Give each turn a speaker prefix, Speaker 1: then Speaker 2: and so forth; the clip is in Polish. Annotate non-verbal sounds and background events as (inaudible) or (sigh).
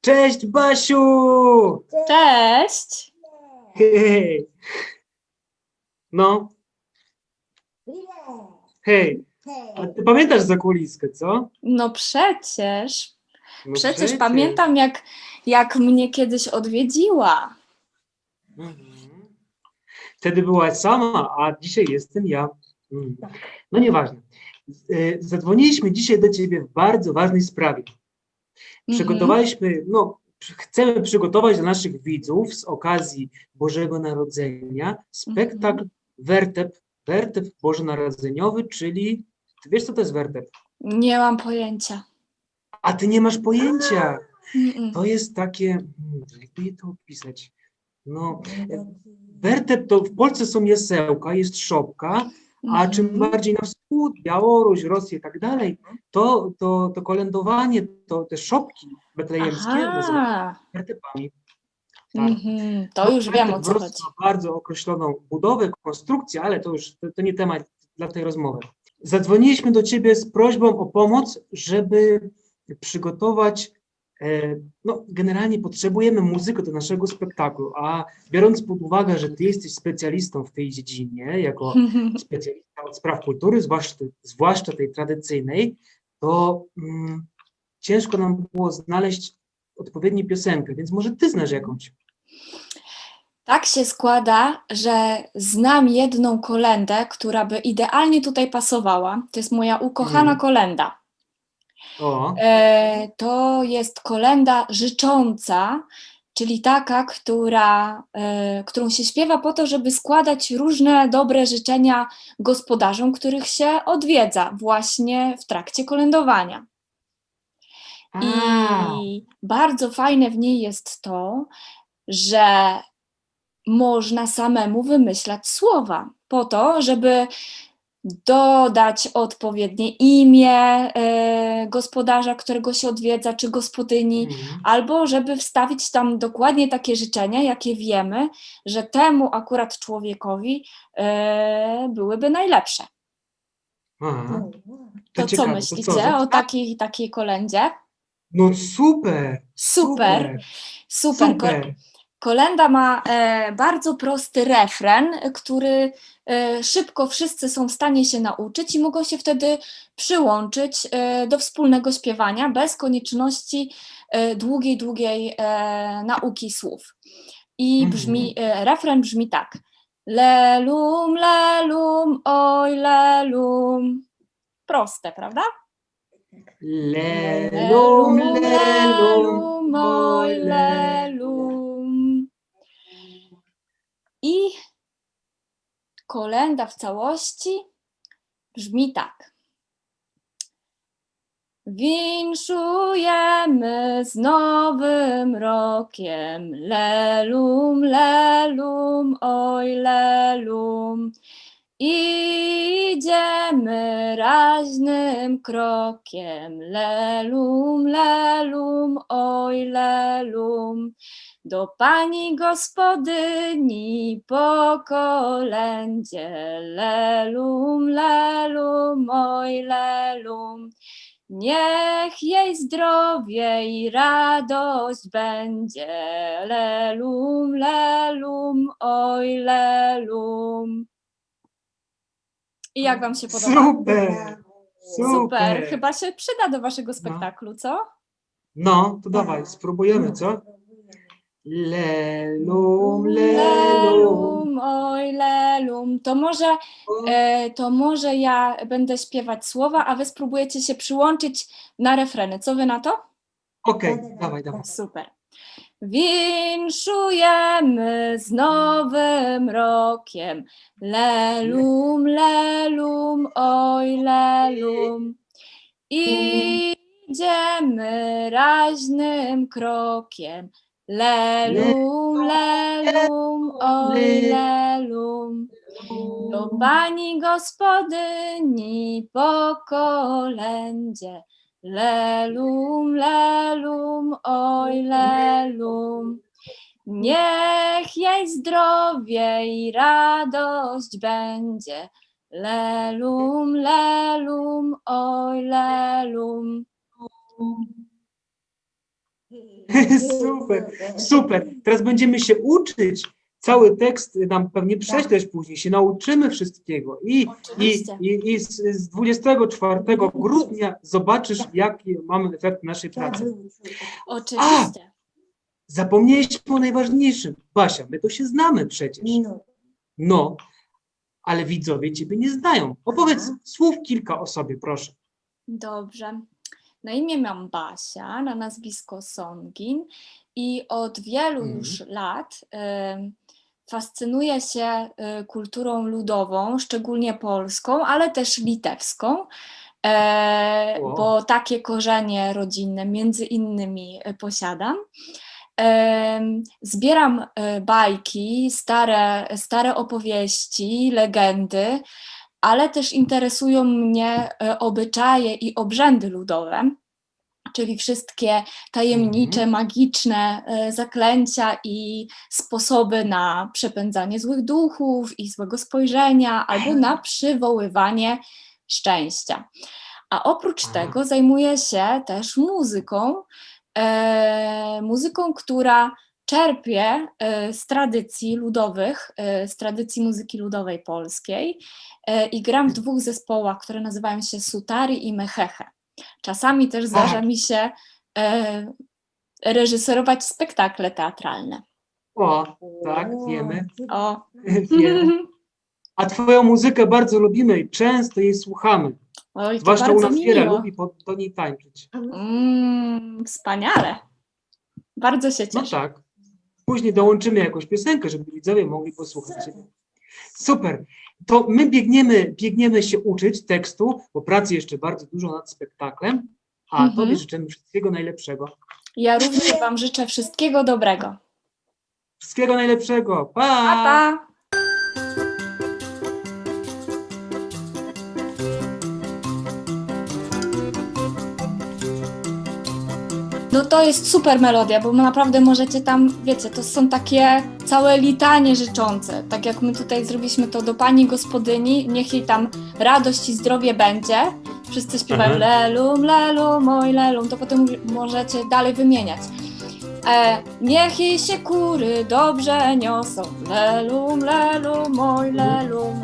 Speaker 1: Cześć, Basiu!
Speaker 2: Cześć!
Speaker 1: Hej! No, hej, a ty pamiętasz zakuliskę, co?
Speaker 2: No przecież,
Speaker 1: No
Speaker 2: przecież pamiętam jak, jak mnie kiedyś odwiedziła.
Speaker 1: Mhm. Wtedy byłaś sama, a dzisiaj jestem ja. Mm. No nieważne. Y, Zadzwoniliśmy dzisiaj do ciebie w bardzo ważnej sprawie. Przygotowaliśmy, no, chcemy przygotować dla naszych widzów z okazji Bożego Narodzenia spektakl Wertep, Wertep Bożonarodzeniowy, czyli, ty wiesz co to jest wertep?
Speaker 2: Nie mam pojęcia.
Speaker 1: A ty nie masz pojęcia. To jest takie, hmm, jakby je to opisać? No, wertep to w Polsce są jasełka, jest szopka, a czym
Speaker 2: Mhm.
Speaker 1: bardziej na wschód, Białoruś, Rosję i tak dalej, to, to, to kolędowanie, to te szopki betlejemskie nazywane
Speaker 2: Aha,
Speaker 1: wertepami. Tak.
Speaker 2: mhm, to
Speaker 1: No,
Speaker 2: już wiem o co chodzi.
Speaker 1: bardzo określoną budowę, konstrukcję, ale to już to, to nie temat dla tej rozmowy. Zadzwoniliśmy do Ciebie z prośbą o pomoc, żeby przygotować, no generalnie potrzebujemy muzykę do naszego spektaklu, a biorąc pod uwagę, że Ty jesteś specjalistą w tej dziedzinie, jako (laughs) specjalista od spraw kultury, zwłaszcza, zwłaszcza tej tradycyjnej, to mm, ciężko nam było znaleźć odpowiednią piosenkę, więc może Ty znasz jakąś.
Speaker 2: Tak się składa, że znam jedną kolendę, która by idealnie tutaj pasowała. To jest moja ukochana
Speaker 1: Mhm.
Speaker 2: kolenda.
Speaker 1: O,
Speaker 2: E, to jest kolenda życząca, czyli taka, która, e, którą się śpiewa po to, żeby składać różne dobre życzenia gospodarzom, których się odwiedza właśnie w trakcie kolędowania.
Speaker 1: a,
Speaker 2: I bardzo fajne w niej jest to, że można samemu wymyślać słowa po to, żeby dodać odpowiednie imię e, gospodarza, którego się odwiedza, czy gospodyni,
Speaker 1: mhm.
Speaker 2: albo żeby wstawić tam dokładnie takie życzenia, jakie wiemy, że temu akurat człowiekowi e, byłyby najlepsze.
Speaker 1: Aha.
Speaker 2: To co
Speaker 1: ciekawe,
Speaker 2: myślicie
Speaker 1: za-
Speaker 2: o takiej, takiej kolędzie?
Speaker 1: No super!
Speaker 2: Super, super.
Speaker 1: Super.
Speaker 2: Kolenda ma e, bardzo prosty refren, który e, szybko wszyscy są w stanie się nauczyć i mogą się wtedy przyłączyć e, do wspólnego śpiewania bez konieczności długiej, długiej nauki słów. I
Speaker 1: Mhm.
Speaker 2: brzmi, refren brzmi tak. Lelum, lelum, oj lelum. Proste, prawda?
Speaker 1: Lelum, lelum,
Speaker 2: oj, lelum. I kolenda w całości brzmi tak. Winszujemy z nowym rokiem, lelum, lelum, oj lelum. Idziemy raźnym krokiem, lelum, lelum, oj lelum. Do pani gospodyni po kolędzie, lelum, lelum, oj lelum. Niech jej zdrowie i radość będzie, lelum, lelum, oj lelum. I jak wam się podoba?
Speaker 1: Super!
Speaker 2: Super, chyba się przyda do waszego spektaklu, co?
Speaker 1: No, to dawaj, spróbujemy, co? Lelum, lelum.
Speaker 2: Lelum, oj lelum. To może, e, to może ja będę śpiewać słowa, a wy spróbujecie się przyłączyć na refreny. Co wy na to?
Speaker 1: Okej, dawaj, dawaj.
Speaker 2: Super. Winszujemy z nowym rokiem. Lelum, lelum, oj lelum. Idziemy raźnym krokiem. Lelum, lelum, oj lelum. Do pani gospodyni po kolędzie. Lelum, lelum, oj lelum. Niech jej zdrowie i radość będzie. Lelum, lelum, oj lelum. (laughs)
Speaker 1: Super, super. Teraz będziemy się uczyć. Cały tekst nam pewnie prześlesz później, się nauczymy wszystkiego. I, i,
Speaker 2: Oczywiście.
Speaker 1: i, i z, z 24 grudnia zobaczysz, jaki mamy efekt naszej pracy.
Speaker 2: Oczywiście.
Speaker 1: Zapomnieliśmy o najważniejszym. Basia, my to się znamy przecież.
Speaker 3: No.
Speaker 1: No, ale widzowie ciebie nie znają. Opowiedz słów kilka o sobie, proszę.
Speaker 2: Dobrze. Na imię mam Basia, na nazwisko Songin i od wielu
Speaker 1: Mhm.
Speaker 2: już lat em, fascynuję się y, kulturą ludową, szczególnie polską, ale też litewską, e, bo takie korzenie rodzinne między innymi e, posiadam. Em, Zbieram e, bajki, stare, stare opowieści, legendy, ale też interesują mnie e, obyczaje i obrzędy ludowe, czyli wszystkie tajemnicze, magiczne e, zaklęcia i sposoby na przepędzanie złych duchów i złego spojrzenia, albo na (laughs) przywoływanie szczęścia. A oprócz
Speaker 1: Aha.
Speaker 2: tego zajmuję się też muzyką, e, muzyką, która czerpie e, z tradycji ludowych, z tradycji muzyki ludowej polskiej i gram w dwóch zespołach, które nazywają się Sutari i Mecheche. Czasami też zdarza
Speaker 1: Tak.
Speaker 2: mi się e, reżyserować spektakle teatralne.
Speaker 1: O, tak, wiemy.
Speaker 2: O. (laughs)
Speaker 1: wiemy. A twoją muzykę bardzo lubimy i często jej słuchamy.
Speaker 2: Oj,
Speaker 1: Zwłaszcza u nas
Speaker 2: miło.
Speaker 1: lubi po, do niej tańczyć.
Speaker 2: Mm, wspaniale. Bardzo się
Speaker 1: No
Speaker 2: cieszę.
Speaker 1: tak. Później dołączymy jakąś piosenkę, żeby widzowie mogli posłuchać ciebie. Super. To my biegniemy, biegniemy się uczyć tekstu, bo pracy jeszcze bardzo dużo nad spektaklem, a
Speaker 2: Mhm.
Speaker 1: tobie życzymy wszystkiego najlepszego.
Speaker 2: Ja również Wam życzę wszystkiego dobrego.
Speaker 1: Wszystkiego najlepszego. Pa!
Speaker 2: Pa, pa! No to jest super melodia, bo naprawdę możecie tam, wiecie, to są takie całe litanie życzące. Tak jak my tutaj zrobiliśmy to do pani gospodyni, niech jej tam radość i zdrowie będzie. Wszyscy śpiewają
Speaker 1: Aha.
Speaker 2: lelum, lelum, oj lelum, to potem możecie dalej wymieniać. E, niech jej się kury dobrze niosą, lelum, lelum, oj lelum,